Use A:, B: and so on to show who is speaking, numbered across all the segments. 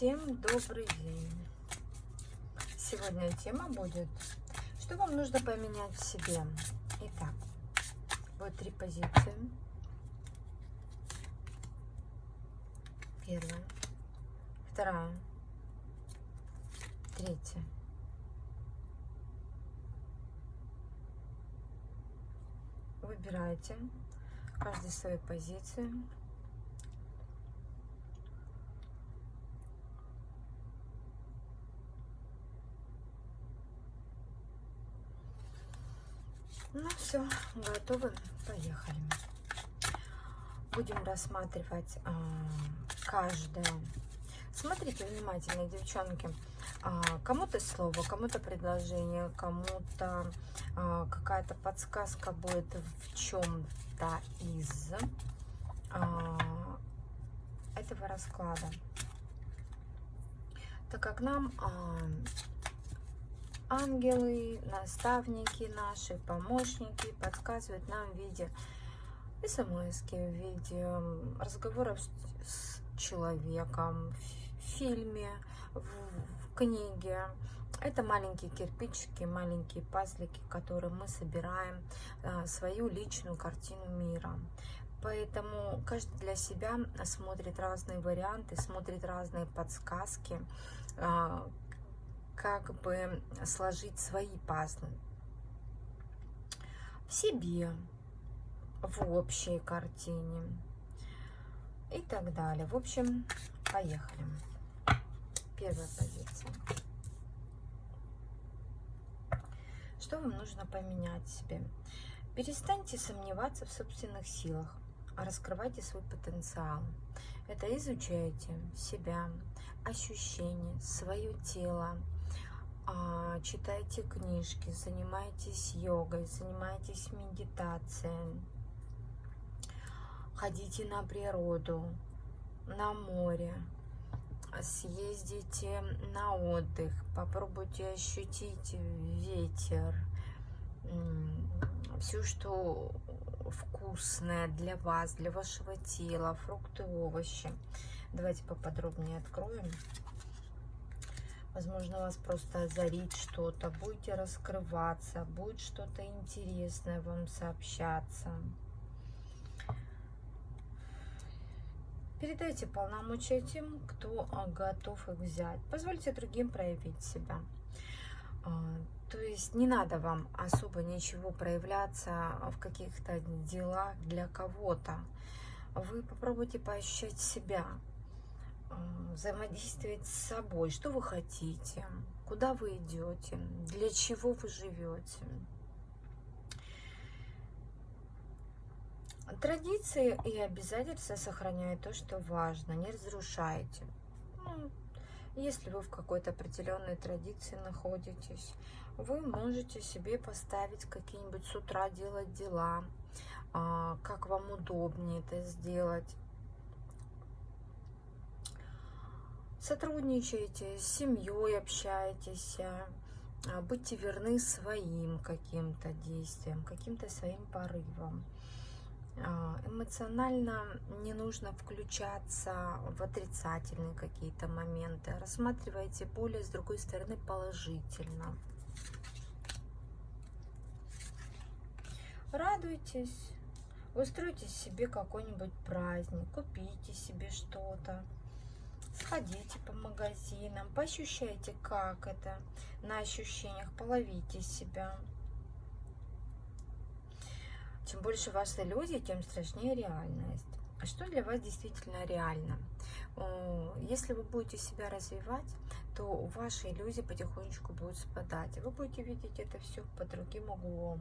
A: Всем добрый день! Сегодня тема будет, что вам нужно поменять в себе. Итак, вот три позиции. Первая, вторая, третья. Выбирайте каждый свою позицию. Ну все, готовы, поехали. Будем рассматривать а, каждое. Смотрите внимательно, девчонки. А, кому-то слово, кому-то предложение, кому-то а, какая-то подсказка будет в чем-то из а, этого расклада. Так как нам а, ангелы, наставники наши, помощники подсказывают нам в виде смс, в виде разговоров с человеком, в фильме, в, в книге. Это маленькие кирпичики, маленькие пазлики, которые мы собираем а, свою личную картину мира. Поэтому каждый для себя смотрит разные варианты, смотрит разные подсказки, а, как бы сложить свои пазлы в себе, в общей картине и так далее. В общем, поехали. Первая позиция. Что вам нужно поменять себе? Перестаньте сомневаться в собственных силах, а раскрывайте свой потенциал. Это изучайте себя, ощущения, свое тело, читайте книжки, занимайтесь йогой, занимайтесь медитацией, ходите на природу, на море, съездите на отдых, попробуйте ощутить ветер, все, что вкусное для вас, для вашего тела, фрукты, овощи. Давайте поподробнее откроем. Возможно, вас просто озарит что-то, будете раскрываться, будет что-то интересное вам сообщаться. Передайте полномочия тем, кто а, готов их взять. Позвольте другим проявить себя. А, то есть не надо вам особо ничего проявляться в каких-то делах для кого-то. Вы попробуйте поощрять себя, взаимодействовать с собой. Что вы хотите? Куда вы идете? Для чего вы живете? Традиции и обязательства сохраняют то, что важно. Не разрушайте. Ну, если вы в какой-то определенной традиции находитесь, вы можете себе поставить какие-нибудь с утра делать дела, а, как вам удобнее это сделать. Сотрудничаете, с семьей общаетесь, а, будьте верны своим каким-то действиям, каким-то своим порывам. А, эмоционально не нужно включаться в отрицательные какие-то моменты. Рассматривайте более, с другой стороны, положительно. Радуйтесь, устройте себе какой-нибудь праздник, купите себе что-то сходите по магазинам, поощущайте, как это на ощущениях, половите себя. Чем больше ваши люди, тем страшнее реальность. А что для вас действительно реально? Если вы будете себя развивать, то ваши иллюзии потихонечку будут спадать. И вы будете видеть это все под другим углом.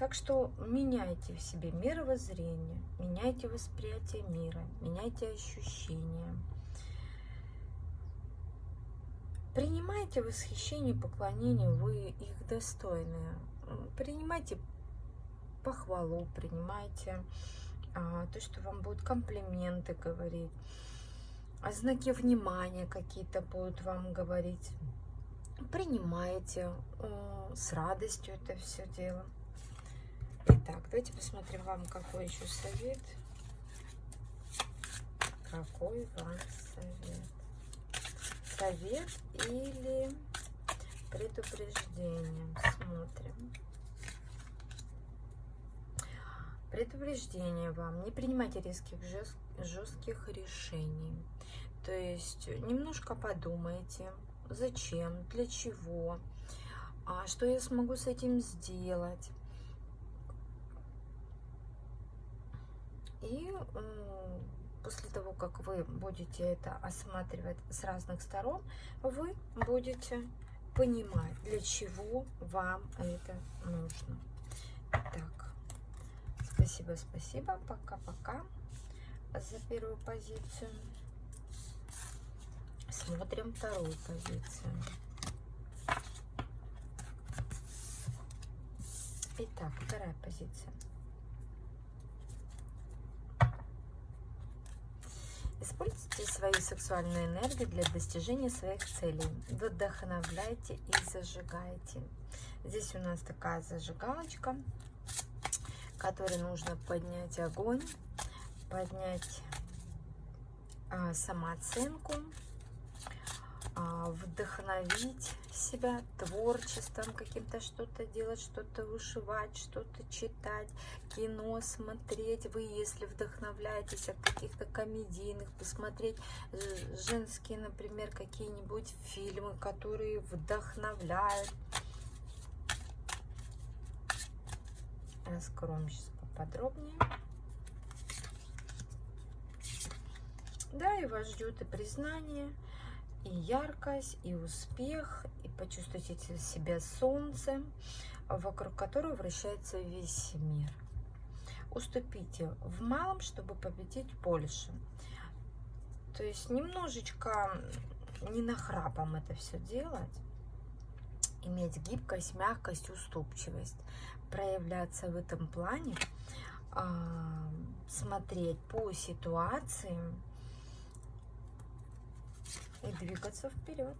A: Так что меняйте в себе мировоззрение, меняйте восприятие мира, меняйте ощущения. Принимайте восхищение, поклонение, вы их достойны. Принимайте похвалу, принимайте а, то, что вам будут комплименты говорить, а знаки внимания какие-то будут вам говорить. Принимайте а, с радостью это все дело. Итак, давайте посмотрим вам, какой еще совет. какой вам совет? Совет или предупреждение? Смотрим. Предупреждение вам. Не принимайте резких, жестких решений. То есть немножко подумайте, зачем, для чего, а что я смогу с этим сделать. И после того, как вы будете это осматривать с разных сторон, вы будете понимать, для чего вам это нужно. Так, спасибо, спасибо, пока-пока за первую позицию. Смотрим вторую позицию. Итак, вторая позиция. Используйте свою сексуальную энергию для достижения своих целей. Вдохновляйте и зажигайте. Здесь у нас такая зажигалочка, которой нужно поднять огонь, поднять а, самооценку, а, вдохновить себя творчеством каким-то, что-то делать, что-то вышивать, что-то читать, кино смотреть. Вы, если вдохновляетесь от каких-то комедийных, посмотреть женские, например, какие-нибудь фильмы, которые вдохновляют. Раскроем сейчас поподробнее. Да, и вас ждет и признание, и яркость, и успех, и почувствуйте себя солнцем, вокруг которого вращается весь мир. Уступите в малом, чтобы победить больше. То есть немножечко не нахрапом это все делать, иметь гибкость, мягкость, уступчивость, проявляться в этом плане, а, смотреть по ситуациям, и двигаться вперед.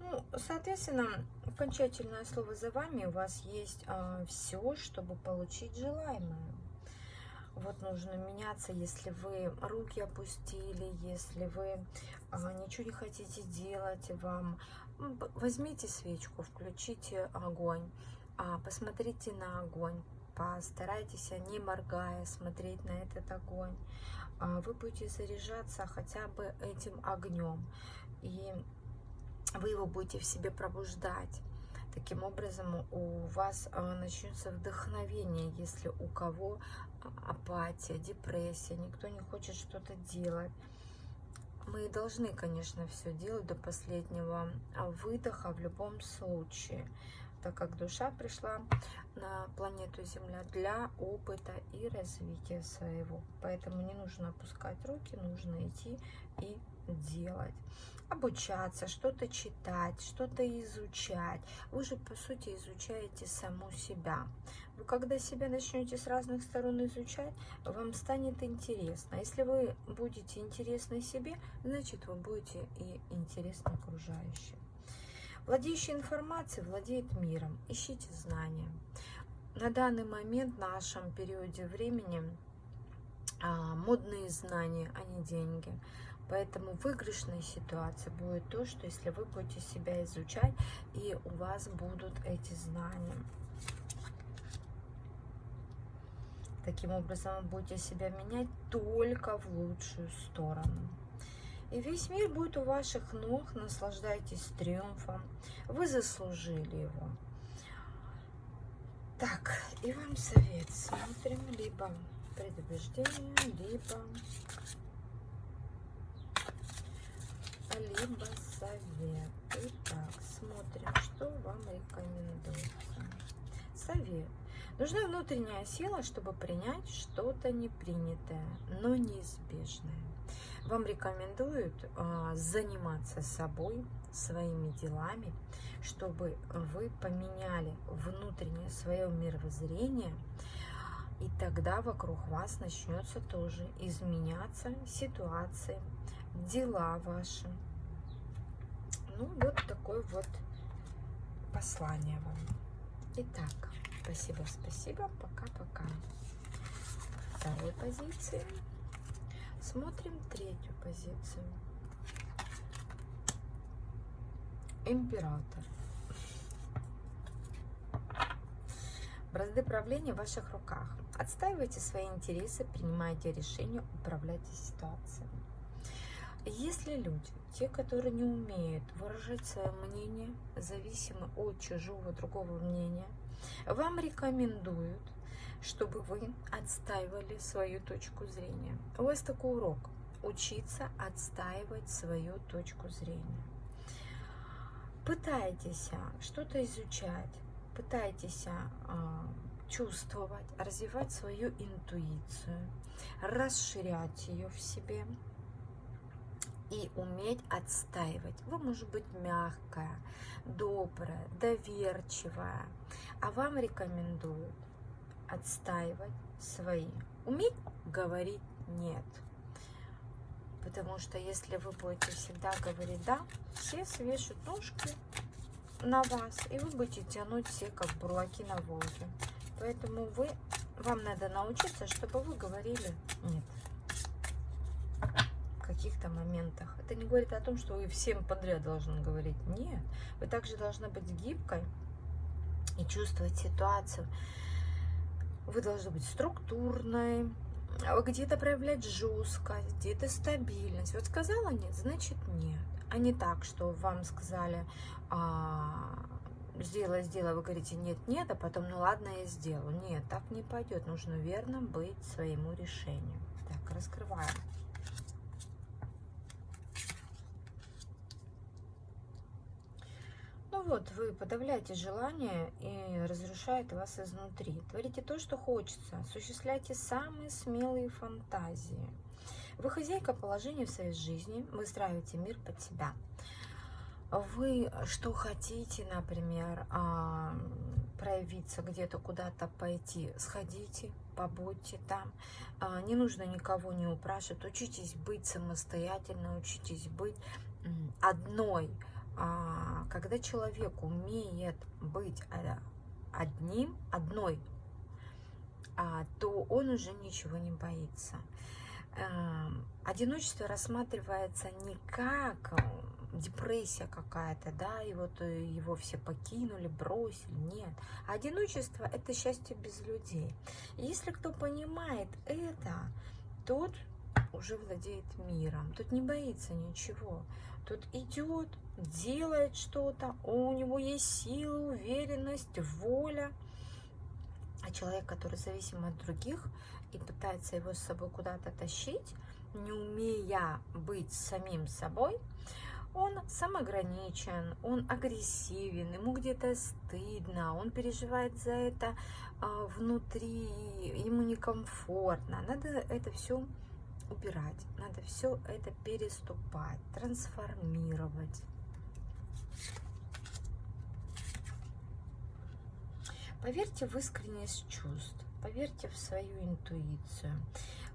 A: Ну, соответственно, окончательное слово за вами. У вас есть а, все, чтобы получить желаемое. Вот нужно меняться, если вы руки опустили, если вы а, ничего не хотите делать, вам возьмите свечку, включите огонь, а, посмотрите на огонь, постарайтесь, не моргая, смотреть на этот огонь. А, вы будете заряжаться хотя бы этим огнем, и вы его будете в себе пробуждать. Таким образом, у вас а, начнется вдохновение, если у кого апатия, депрессия, никто не хочет что-то делать. Мы должны, конечно, все делать до последнего выдоха в любом случае так как душа пришла на планету Земля для опыта и развития своего. Поэтому не нужно опускать руки, нужно идти и делать. Обучаться, что-то читать, что-то изучать. Вы же, по сути, изучаете саму себя. Вы, когда себя начнете с разных сторон изучать, вам станет интересно. Если вы будете интересны себе, значит, вы будете и интересны окружающим. Владеющий информацией владеет миром. Ищите знания. На данный момент, в нашем периоде времени, а, модные знания, а не деньги. Поэтому выигрышная ситуация будет то, что если вы будете себя изучать, и у вас будут эти знания. Таким образом, вы будете себя менять только в лучшую сторону. И весь мир будет у ваших ног, наслаждайтесь триумфом. Вы заслужили его. Так, и вам совет. Смотрим либо предубеждение, либо, либо совет. Итак, смотрим, что вам рекомендуется. Совет. Нужна внутренняя сила, чтобы принять что-то непринятое, но неизбежное. Вам рекомендуют а, заниматься собой, своими делами, чтобы вы поменяли внутреннее свое мировоззрение, и тогда вокруг вас начнется тоже изменяться ситуации, дела ваши. Ну, вот такое вот послание вам. Итак, спасибо, спасибо, пока-пока. Второй позиции. Смотрим третью позицию. Император. Бразды правления в ваших руках. Отстаивайте свои интересы, принимайте решения, управляйте ситуацией. Если люди, те, которые не умеют выражать свое мнение, зависимы от чужого другого мнения, вам рекомендуют, чтобы вы отстаивали свою точку зрения. У вас такой урок – учиться отстаивать свою точку зрения. Пытайтесь что-то изучать, пытайтесь а, чувствовать, развивать свою интуицию, расширять ее в себе и уметь отстаивать. Вы, может быть, мягкая, добрая, доверчивая, а вам рекомендуют отстаивать свои. Уметь говорить «нет». Потому что если вы будете всегда говорить «да», все свешут ножки на вас, и вы будете тянуть все, как бурлаки на Волге. Поэтому вы, вам надо научиться, чтобы вы говорили «нет» в каких-то моментах. Это не говорит о том, что вы всем подряд должны говорить «нет». Вы также должны быть гибкой и чувствовать ситуацию. Вы должны быть структурной, где-то проявлять жесткость, где-то стабильность. Вот сказала нет, значит нет. А не так, что вам сказали, а, сделай, сделай, вы говорите нет, нет, а потом, ну ладно, я сделаю. Нет, так не пойдет. Нужно верно быть своему решению. Так, раскрываем. Вот, вы подавляете желание и разрушает вас изнутри. Творите то, что хочется. Осуществляйте самые смелые фантазии. Вы хозяйка положения в своей жизни, выстраиваете мир под себя вы что хотите, например, а, проявиться где-то, куда-то пойти, сходите, побудьте там. А, не нужно никого не упрашивать. Учитесь быть самостоятельно, учитесь быть одной. А, когда человек умеет быть одним, одной, то он уже ничего не боится. Эм, одиночество рассматривается не как депрессия какая-то, да, и вот э, его все покинули, бросили, нет. А одиночество – это счастье без людей. Если кто понимает это, тот уже владеет миром, тут не боится ничего, тут идет, делает что-то, у него есть сила, уверенность, воля. А человек, который зависим от других и пытается его с собой куда-то тащить, не умея быть самим собой, он самоограничен, он агрессивен, ему где-то стыдно, он переживает за это а, внутри, ему некомфортно. Надо это все убирать, надо все это переступать, трансформировать. Поверьте в искренность чувств, поверьте в свою интуицию.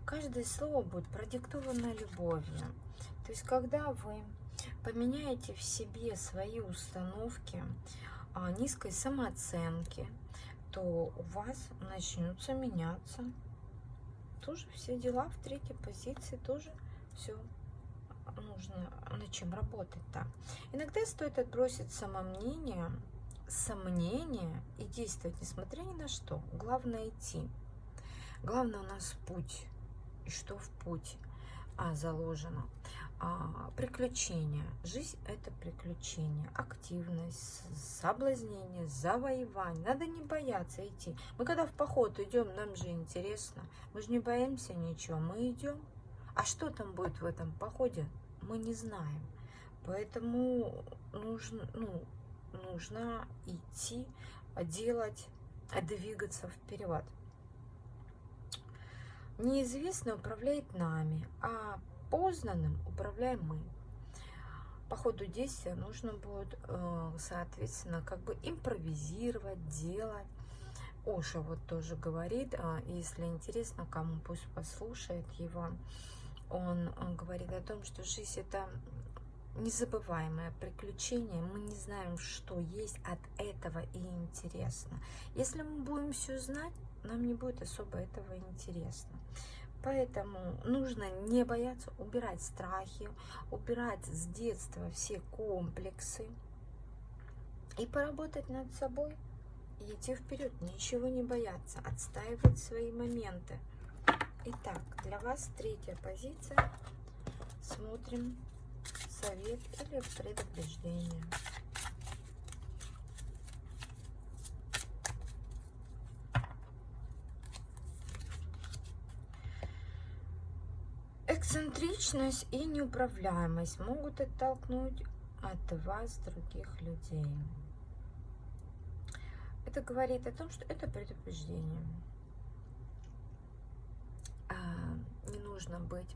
A: Каждое слово будет продиктовано любовью. То есть, когда вы поменяете в себе свои установки а, низкой самооценки, то у вас начнутся меняться тоже все дела в третьей позиции, тоже все нужно над чем работать-то. Иногда стоит отбросить самомнение, сомнения и действовать, несмотря ни на что. Главное идти. Главное у нас путь. И что в путь а, заложено а, приключения. Жизнь – это приключение, активность, соблазнение, завоевание. Надо не бояться идти. Мы когда в поход идем, нам же интересно. Мы же не боимся ничего, мы идем. А что там будет в этом походе, мы не знаем. Поэтому нужно, ну, нужно идти, делать, двигаться вперед. Неизвестно управляет нами, а познанным управляем мы. По ходу действия нужно будет, э, соответственно, как бы импровизировать, делать. Оша вот тоже говорит, а, если интересно, кому пусть послушает его, он, он говорит о том, что жизнь это незабываемое приключение, мы не знаем, что есть от этого и интересно. Если мы будем все знать, нам не будет особо этого интересно. Поэтому нужно не бояться убирать страхи, убирать с детства все комплексы и поработать над собой и идти вперед, ничего не бояться, отстаивать свои моменты. Итак, для вас третья позиция. Смотрим совет или предупреждение. Эксцентричность и неуправляемость могут оттолкнуть от вас других людей. Это говорит о том, что это предупреждение. А, не нужно быть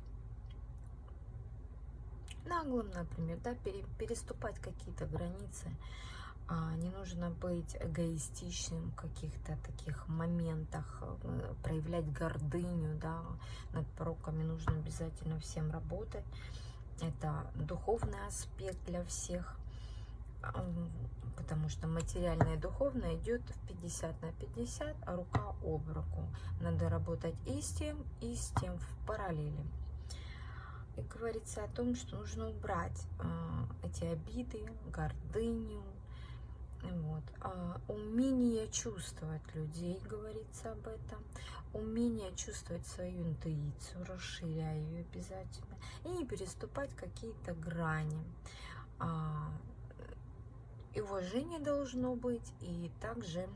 A: наглым, например, да, переступать какие-то границы. А, не нужно быть эгоистичным в каких-то таких моментах, э, проявлять гордыню, да, над пороками нужно обязательно всем работать. Это духовный аспект для всех, потому что материальное и духовное идет в 50 на 50, а рука об руку. Надо работать и с тем, и с тем в параллели. И говорится о том, что нужно убрать э, эти обиды, гордыню, вот. А умение чувствовать людей, говорится об этом. Умение чувствовать свою интуицию, расширяя ее обязательно. И не переступать какие-то грани. А, и уважение должно быть, и также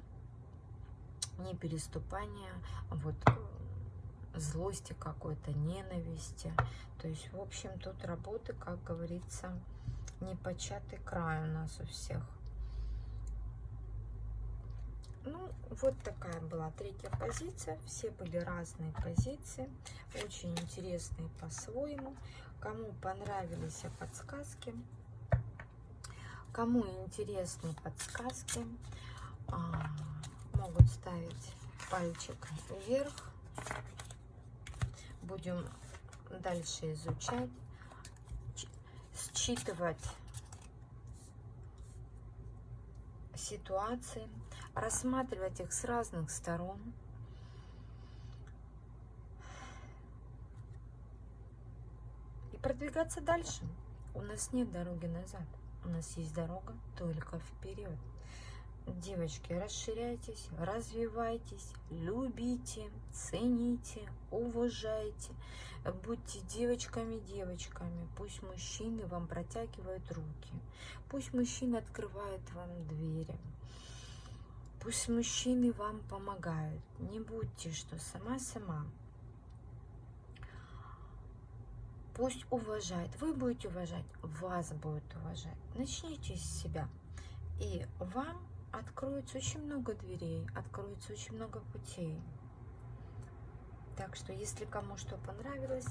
A: не переступание вот, злости какой-то, ненависти. То есть, в общем, тут работы, как говорится, непочатый край у нас у всех. Ну, вот такая была третья позиция. Все были разные позиции, очень интересные по-своему. Кому понравились подсказки, кому интересны подсказки, а, могут ставить пальчик вверх. Будем дальше изучать, считывать ситуации, рассматривать их с разных сторон. И продвигаться дальше. У нас нет дороги назад. У нас есть дорога только вперед. Девочки, расширяйтесь, развивайтесь, любите, цените, уважайте. Будьте девочками-девочками. Пусть мужчины вам протягивают руки. Пусть мужчины открывают вам двери. Пусть мужчины вам помогают. Не будьте, что сама-сама. Пусть уважает. Вы будете уважать, вас будут уважать. Начните с себя. И вам откроется очень много дверей, откроется очень много путей. Так что, если кому что понравилось,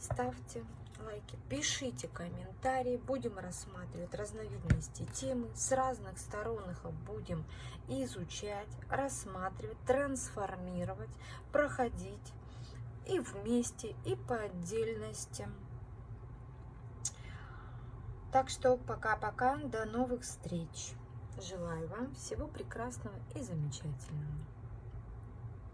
A: ставьте лайки, пишите комментарии, будем рассматривать разновидности темы, с разных сторон их будем изучать, рассматривать, трансформировать, проходить и вместе, и по отдельности. Так что пока-пока, до новых встреч! Желаю вам всего прекрасного и замечательного.